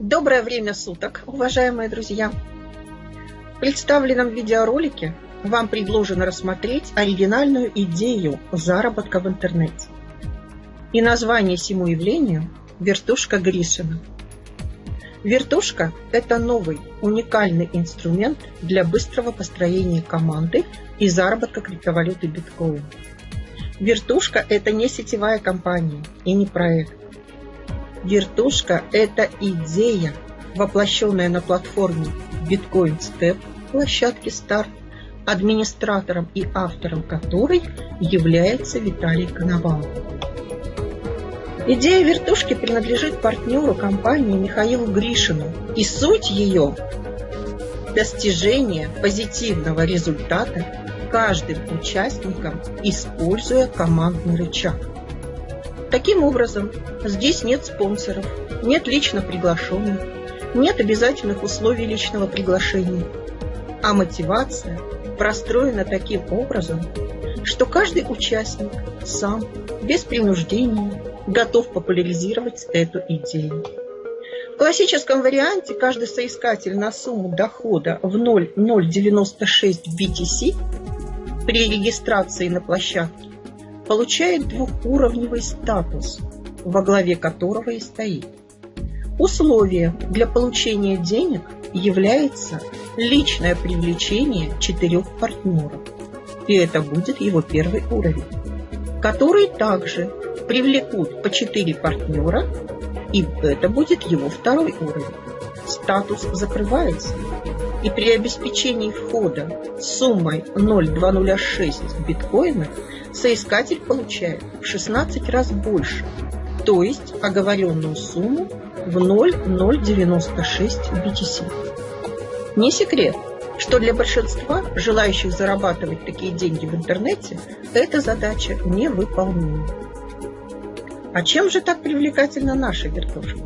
Доброе время суток, уважаемые друзья! В представленном видеоролике вам предложено рассмотреть оригинальную идею заработка в интернете. И название всему явлению – «Вертушка Гришина». Вертушка – это новый, уникальный инструмент для быстрого построения команды и заработка криптовалюты биткоин. Вертушка – это не сетевая компания и не проект. Вертушка – это идея, воплощенная на платформе Bitcoin Step площадки Start, администратором и автором которой является Виталий Коновалов. Идея вертушки принадлежит партнеру компании Михаилу Гришину, и суть ее – достижение позитивного результата каждым участником, используя командный рычаг. Таким образом, здесь нет спонсоров, нет лично приглашенных, нет обязательных условий личного приглашения, а мотивация простроена таким образом, что каждый участник сам, без принуждения, готов популяризировать эту идею. В классическом варианте каждый соискатель на сумму дохода в 0,096 BTC при регистрации на площадке получает двухуровневый статус, во главе которого и стоит. Условие для получения денег является личное привлечение четырех партнеров. И это будет его первый уровень, который также привлекут по четыре партнера, и это будет его второй уровень. Статус закрывается, и при обеспечении входа суммой 0,206 биткоина соискатель получает в 16 раз больше, то есть оговоренную сумму в 0,096 BTC. Не секрет, что для большинства желающих зарабатывать такие деньги в интернете эта задача невыполнима. А чем же так привлекательна наша вертушка?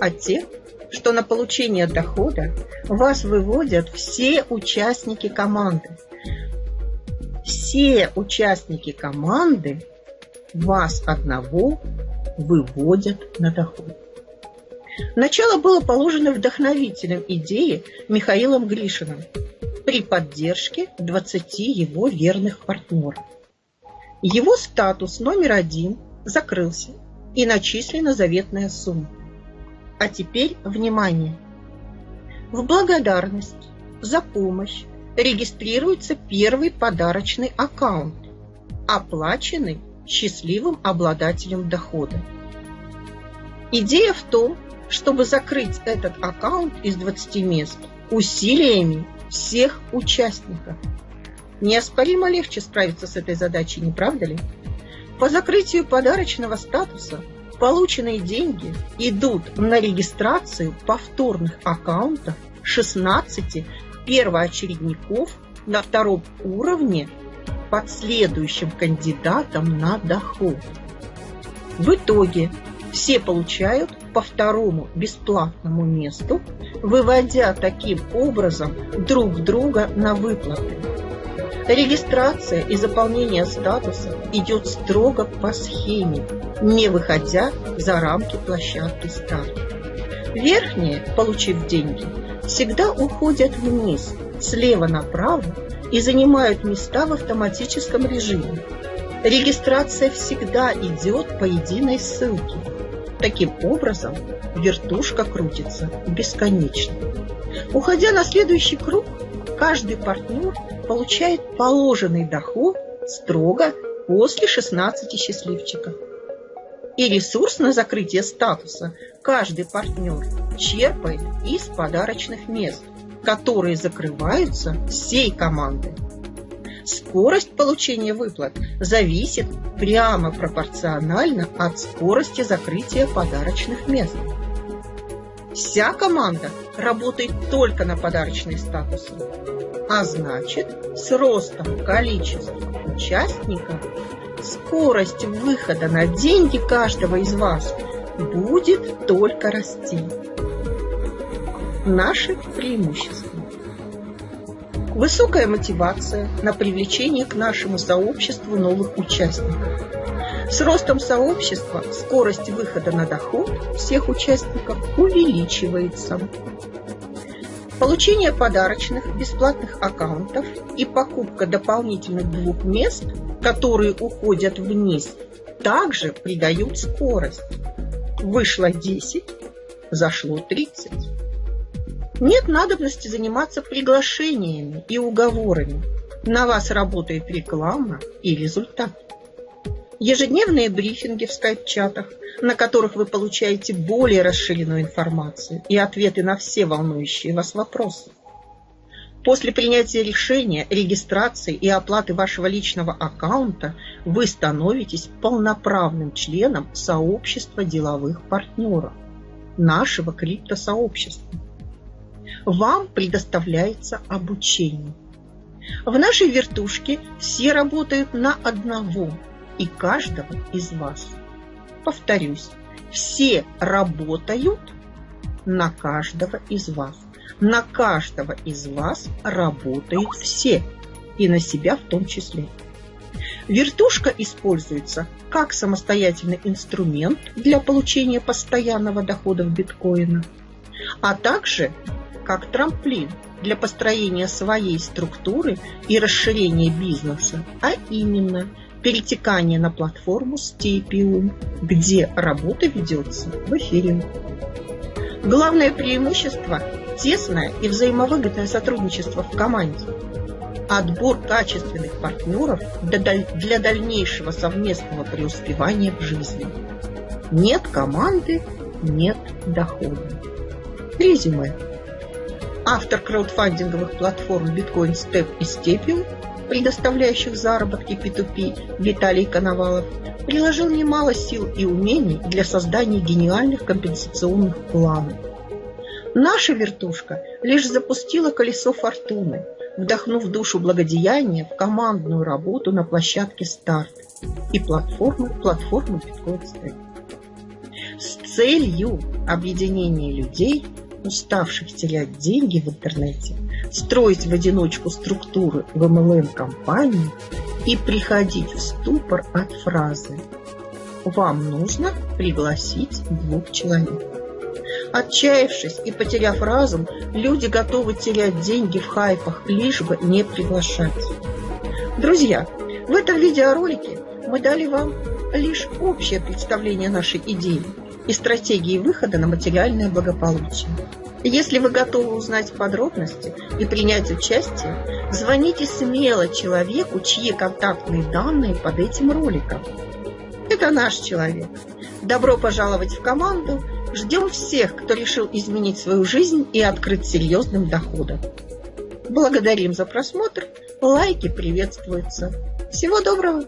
А те, что на получение дохода вас выводят все участники команды, все участники команды вас одного выводят на доход. Начало было положено вдохновителем идеи Михаилом Гришиным при поддержке 20 его верных партнеров. Его статус номер один закрылся и начислена заветная сумма. А теперь внимание! В благодарность за помощь регистрируется первый подарочный аккаунт, оплаченный счастливым обладателем дохода. Идея в том, чтобы закрыть этот аккаунт из 20 мест усилиями всех участников. Неоспоримо легче справиться с этой задачей, не правда ли? По закрытию подарочного статуса полученные деньги идут на регистрацию повторных аккаунтов 16 первоочередников на втором уровне под следующим кандидатом на доход. В итоге все получают по второму бесплатному месту, выводя таким образом друг друга на выплаты. Регистрация и заполнение статуса идет строго по схеме, не выходя за рамки площадки старта. Верхние, получив деньги, всегда уходят вниз, слева направо и занимают места в автоматическом режиме. Регистрация всегда идет по единой ссылке. Таким образом, вертушка крутится бесконечно. Уходя на следующий круг, каждый партнер получает положенный доход строго после 16 счастливчиков. И ресурс на закрытие статуса каждый партнер черпает из подарочных мест, которые закрываются всей командой. Скорость получения выплат зависит прямо пропорционально от скорости закрытия подарочных мест. Вся команда работает только на подарочные статусы, а значит, с ростом количества участников скорость выхода на деньги каждого из вас будет только расти. Наши преимущества. Высокая мотивация на привлечение к нашему сообществу новых участников. С ростом сообщества скорость выхода на доход всех участников увеличивается. Получение подарочных бесплатных аккаунтов и покупка дополнительных двух мест, которые уходят вниз, также придают скорость. Вышло 10, зашло 30. Нет надобности заниматься приглашениями и уговорами. На вас работает реклама и результат. Ежедневные брифинги в скайп-чатах, на которых вы получаете более расширенную информацию и ответы на все волнующие вас вопросы. После принятия решения, регистрации и оплаты вашего личного аккаунта вы становитесь полноправным членом сообщества деловых партнеров, нашего криптосообщества. Вам предоставляется обучение. В нашей вертушке все работают на одного и каждого из вас. Повторюсь, все работают на каждого из вас. На каждого из вас работают все, и на себя в том числе. Вертушка используется как самостоятельный инструмент для получения постоянного дохода в биткоина, а также как трамплин для построения своей структуры и расширения бизнеса, а именно перетекание на платформу Stepиum, где работа ведется в эфире. Главное преимущество – тесное и взаимовыгодное сотрудничество в команде. Отбор качественных партнеров для дальнейшего совместного преуспевания в жизни. Нет команды – нет дохода. Резюме. Автор краудфандинговых платформ Bitcoin Step и Stepio, предоставляющих заработки P2P Виталий Коновалов, приложил немало сил и умений для создания гениальных компенсационных планов. Наша вертушка лишь запустила колесо фортуны, вдохнув душу благодеяния в командную работу на площадке старт и платформы платформы Step. С целью объединения людей – уставших терять деньги в интернете, строить в одиночку структуры в MLM-компании и приходить в ступор от фразы «Вам нужно пригласить двух человек». Отчаявшись и потеряв разум, люди готовы терять деньги в хайпах, лишь бы не приглашать. Друзья, в этом видеоролике мы дали вам лишь общее представление нашей идеи и стратегии выхода на материальное благополучие. Если вы готовы узнать подробности и принять участие, звоните смело человеку, чьи контактные данные под этим роликом. Это наш человек. Добро пожаловать в команду. Ждем всех, кто решил изменить свою жизнь и открыть серьезным доходом. Благодарим за просмотр. Лайки приветствуются. Всего доброго!